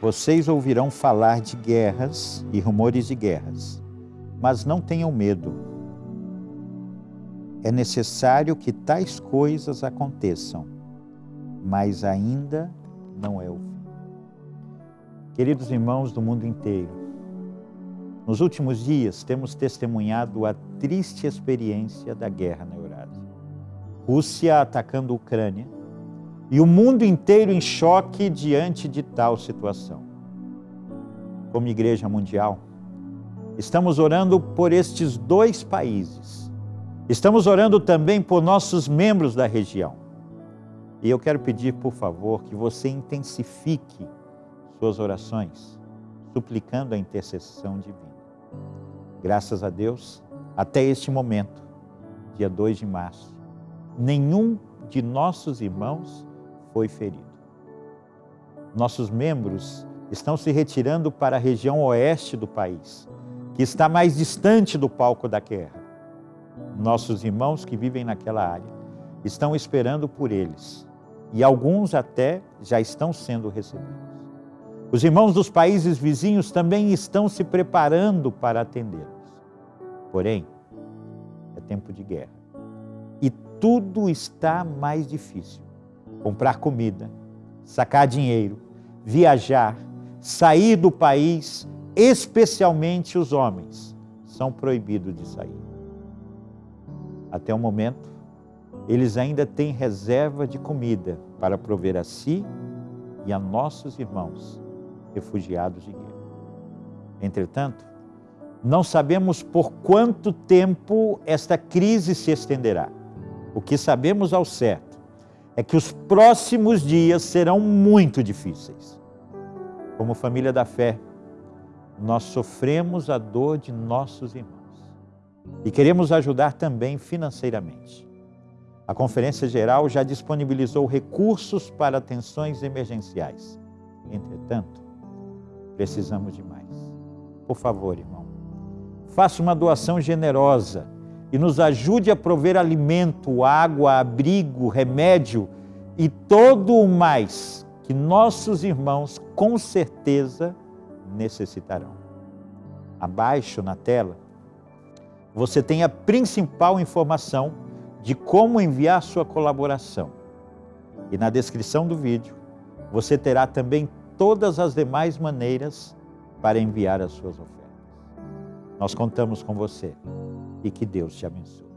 Vocês ouvirão falar de guerras e rumores de guerras, mas não tenham medo. É necessário que tais coisas aconteçam, mas ainda não é o fim. Queridos irmãos do mundo inteiro, nos últimos dias temos testemunhado a triste experiência da guerra na Eurásia. Rússia atacando a Ucrânia e o mundo inteiro em choque diante de tal situação. Como Igreja Mundial, estamos orando por estes dois países. Estamos orando também por nossos membros da região. E eu quero pedir, por favor, que você intensifique suas orações, suplicando a intercessão divina. Graças a Deus, até este momento, dia 2 de março, nenhum de nossos irmãos foi ferido. Nossos membros estão se retirando para a região oeste do país, que está mais distante do palco da guerra. Nossos irmãos que vivem naquela área estão esperando por eles e alguns até já estão sendo recebidos. Os irmãos dos países vizinhos também estão se preparando para atendê-los. Porém, é tempo de guerra e tudo está mais difícil comprar comida, sacar dinheiro, viajar, sair do país, especialmente os homens, são proibidos de sair. Até o momento, eles ainda têm reserva de comida para prover a si e a nossos irmãos refugiados de guerra. Entretanto, não sabemos por quanto tempo esta crise se estenderá. O que sabemos ao certo é que os próximos dias serão muito difíceis. Como família da fé, nós sofremos a dor de nossos irmãos e queremos ajudar também financeiramente. A Conferência Geral já disponibilizou recursos para atenções emergenciais. Entretanto, precisamos de mais. Por favor, irmão, faça uma doação generosa e nos ajude a prover alimento, água, abrigo, remédio e todo o mais que nossos irmãos com certeza necessitarão. Abaixo na tela, você tem a principal informação de como enviar sua colaboração. E na descrição do vídeo, você terá também todas as demais maneiras para enviar as suas ofertas. Nós contamos com você e que Deus te abençoe.